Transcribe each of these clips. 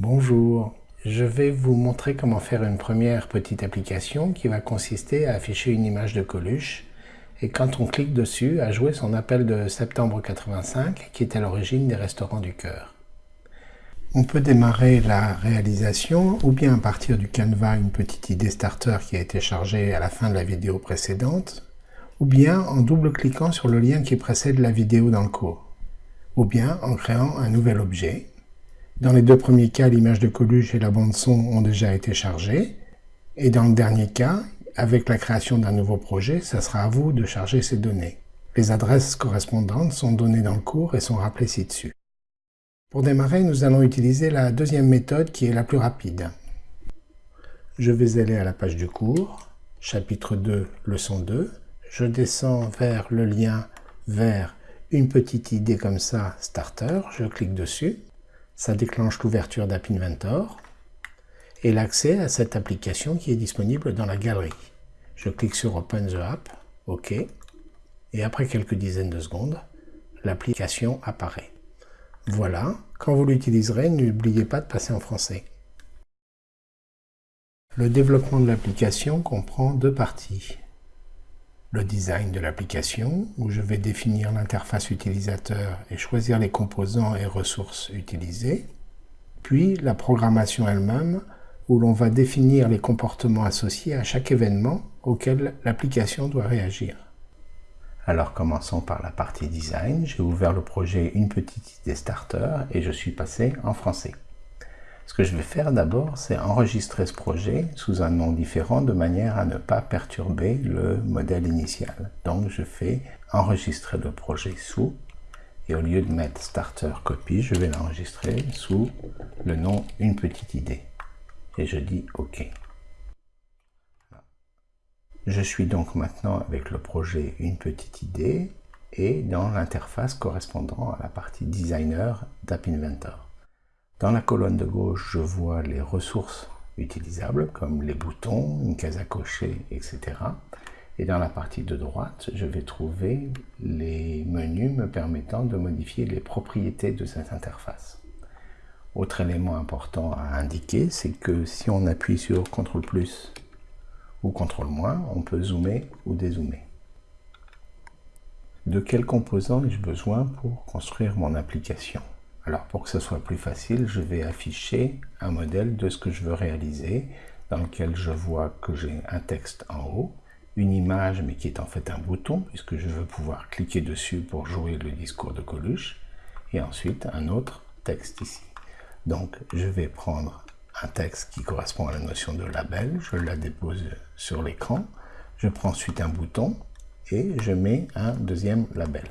Bonjour, je vais vous montrer comment faire une première petite application qui va consister à afficher une image de Coluche et quand on clique dessus, à jouer son appel de septembre 85 qui est à l'origine des restaurants du cœur. On peut démarrer la réalisation ou bien à partir du canevas une petite idée starter qui a été chargée à la fin de la vidéo précédente ou bien en double-cliquant sur le lien qui précède la vidéo dans le cours ou bien en créant un nouvel objet. Dans les deux premiers cas, l'image de Coluche et la bande-son ont déjà été chargées, et dans le dernier cas, avec la création d'un nouveau projet, ça sera à vous de charger ces données. Les adresses correspondantes sont données dans le cours et sont rappelées ci-dessus. Pour démarrer, nous allons utiliser la deuxième méthode qui est la plus rapide. Je vais aller à la page du cours, chapitre 2, leçon 2. Je descends vers le lien vers une petite idée comme ça, Starter, je clique dessus, ça déclenche l'ouverture d'App Inventor et l'accès à cette application qui est disponible dans la galerie. Je clique sur Open the App, OK, et après quelques dizaines de secondes, l'application apparaît. Voilà, quand vous l'utiliserez, n'oubliez pas de passer en français. Le développement de l'application comprend deux parties le design de l'application, où je vais définir l'interface utilisateur et choisir les composants et ressources utilisées, puis la programmation elle-même, où l'on va définir les comportements associés à chaque événement auquel l'application doit réagir. Alors commençons par la partie design. J'ai ouvert le projet Une petite idée starter et je suis passé en français. Ce que je vais faire d'abord, c'est enregistrer ce projet sous un nom différent de manière à ne pas perturber le modèle initial. Donc je fais enregistrer le projet sous, et au lieu de mettre starter copy, je vais l'enregistrer sous le nom une petite idée. Et je dis OK. Je suis donc maintenant avec le projet une petite idée et dans l'interface correspondant à la partie designer d'App Inventor. Dans la colonne de gauche, je vois les ressources utilisables, comme les boutons, une case à cocher, etc. Et dans la partie de droite, je vais trouver les menus me permettant de modifier les propriétés de cette interface. Autre élément important à indiquer, c'est que si on appuie sur CTRL plus ou CTRL moins, on peut zoomer ou dézoomer. De quel composant ai-je besoin pour construire mon application? Alors pour que ce soit plus facile, je vais afficher un modèle de ce que je veux réaliser, dans lequel je vois que j'ai un texte en haut, une image mais qui est en fait un bouton, puisque je veux pouvoir cliquer dessus pour jouer le discours de Coluche, et ensuite un autre texte ici. Donc je vais prendre un texte qui correspond à la notion de label, je la dépose sur l'écran, je prends ensuite un bouton et je mets un deuxième label.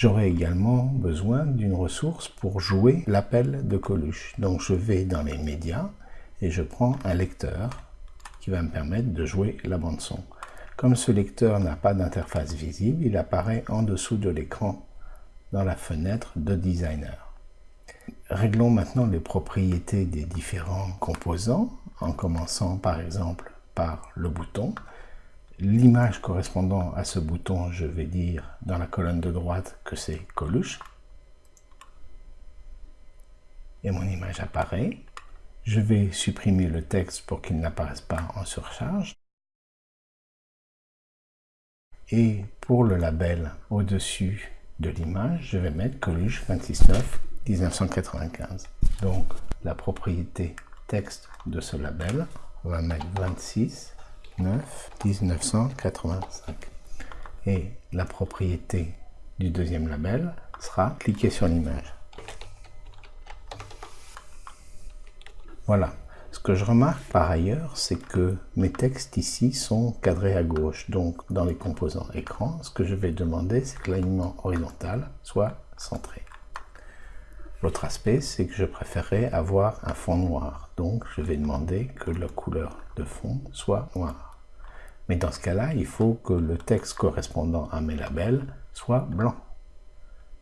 J'aurai également besoin d'une ressource pour jouer l'appel de Coluche. Donc je vais dans les médias et je prends un lecteur qui va me permettre de jouer la bande son. Comme ce lecteur n'a pas d'interface visible, il apparaît en dessous de l'écran dans la fenêtre de designer. Réglons maintenant les propriétés des différents composants en commençant par exemple par le bouton l'image correspondant à ce bouton, je vais dire dans la colonne de droite que c'est Coluche. Et mon image apparaît. Je vais supprimer le texte pour qu'il n'apparaisse pas en surcharge. Et pour le label au-dessus de l'image, je vais mettre Coluche 269 1995. Donc la propriété texte de ce label, on va mettre 26 1985. Et la propriété du deuxième label sera cliquer sur l'image. Voilà. Ce que je remarque par ailleurs, c'est que mes textes ici sont cadrés à gauche. Donc, dans les composants écran, ce que je vais demander, c'est que l'alignement horizontal soit centré. L'autre aspect, c'est que je préférerais avoir un fond noir. Donc, je vais demander que la couleur de fond soit noire. Mais dans ce cas-là, il faut que le texte correspondant à mes labels soit blanc.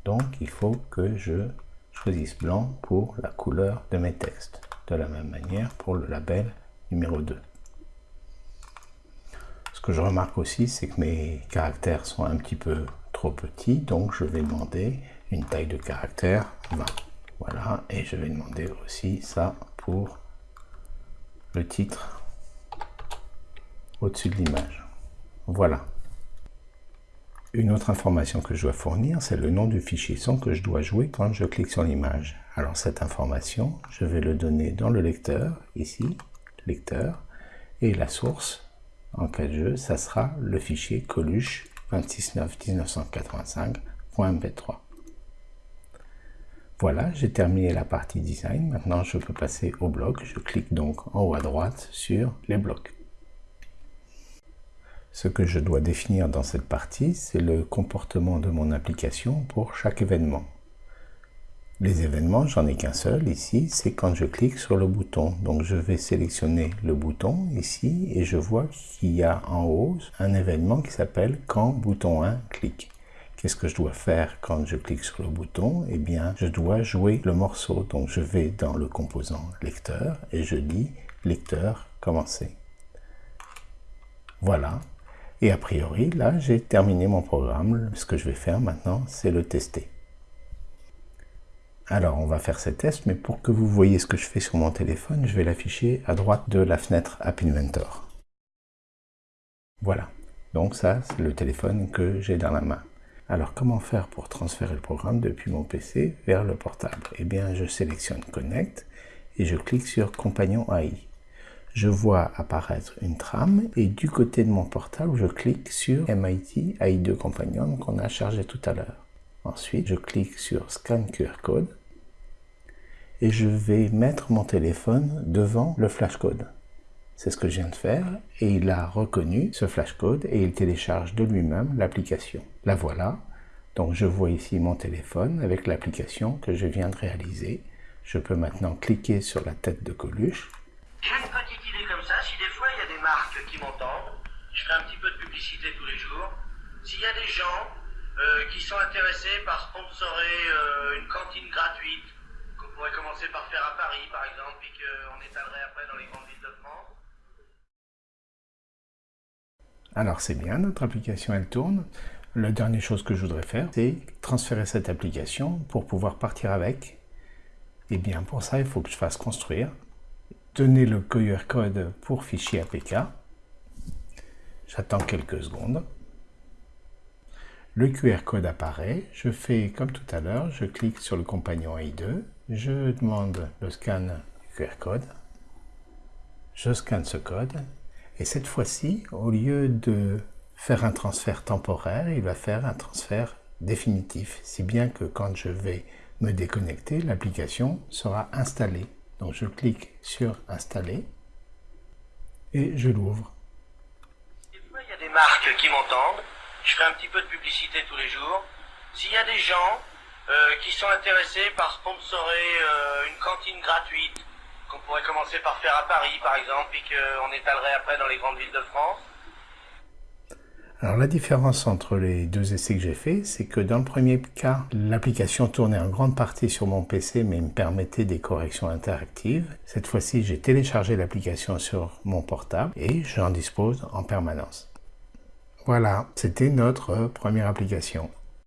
Donc, il faut que je choisisse blanc pour la couleur de mes textes. De la même manière pour le label numéro 2. Ce que je remarque aussi, c'est que mes caractères sont un petit peu trop petits, donc je vais demander une taille de caractère 20. Voilà, et je vais demander aussi ça pour le titre au-dessus de l'image. Voilà. Une autre information que je dois fournir, c'est le nom du fichier son que je dois jouer quand je clique sur l'image. Alors cette information, je vais le donner dans le lecteur, ici, lecteur, et la source, en cas de jeu, ça sera le fichier coluche 269-1985.mp3. Voilà, j'ai terminé la partie design. Maintenant, je peux passer au bloc. Je clique donc en haut à droite sur les blocs. Ce que je dois définir dans cette partie, c'est le comportement de mon application pour chaque événement. Les événements, j'en ai qu'un seul ici, c'est quand je clique sur le bouton. Donc je vais sélectionner le bouton ici et je vois qu'il y a en haut un événement qui s'appelle quand bouton 1 clique. Qu'est-ce que je dois faire quand je clique sur le bouton? Eh bien, je dois jouer le morceau. Donc je vais dans le composant lecteur et je dis lecteur commencer. Voilà, et a priori, là, j'ai terminé mon programme. Ce que je vais faire maintenant, c'est le tester. Alors, on va faire ces tests, mais pour que vous voyez ce que je fais sur mon téléphone, je vais l'afficher à droite de la fenêtre App Inventor. Voilà. Donc ça, c'est le téléphone que j'ai dans la main. Alors, comment faire pour transférer le programme depuis mon PC vers le portable? Eh bien, je sélectionne Connect et je clique sur Compagnon AI je vois apparaître une trame et du côté de mon portable, je clique sur MIT AI2 Companion qu'on a chargé tout à l'heure. Ensuite, je clique sur Scan QR Code et je vais mettre mon téléphone devant le flashcode. C'est ce que je viens de faire et il a reconnu ce flashcode et il télécharge de lui-même l'application. La voilà. Donc je vois ici mon téléphone avec l'application que je viens de réaliser. Je peux maintenant cliquer sur la tête de Coluche si des fois il y a des marques qui m'entendent, je fais un petit peu de publicité tous les jours. S'il y a des gens euh, qui sont intéressés par sponsorer euh, une cantine gratuite, qu'on pourrait commencer par faire à Paris par exemple, puis qu'on étalerait après dans les grandes villes de France. Alors c'est bien, notre application elle tourne. La dernière chose que je voudrais faire, c'est transférer cette application pour pouvoir partir avec. Et eh bien pour ça, il faut que je fasse construire Tenez le QR code pour fichier APK. J'attends quelques secondes. Le QR code apparaît. Je fais comme tout à l'heure, je clique sur le compagnon AI2. Je demande le scan QR code. Je scanne ce code. Et cette fois-ci, au lieu de faire un transfert temporaire, il va faire un transfert définitif. Si bien que quand je vais me déconnecter, l'application sera installée. Donc je clique sur installer et je l'ouvre. Il y a des marques qui m'entendent, je fais un petit peu de publicité tous les jours. S'il y a des gens euh, qui sont intéressés par sponsorer euh, une cantine gratuite, qu'on pourrait commencer par faire à Paris par exemple, et qu'on étalerait après dans les grandes villes de France, alors la différence entre les deux essais que j'ai faits, c'est que dans le premier cas, l'application tournait en grande partie sur mon PC mais me permettait des corrections interactives. Cette fois-ci, j'ai téléchargé l'application sur mon portable et j'en dispose en permanence. Voilà, c'était notre première application.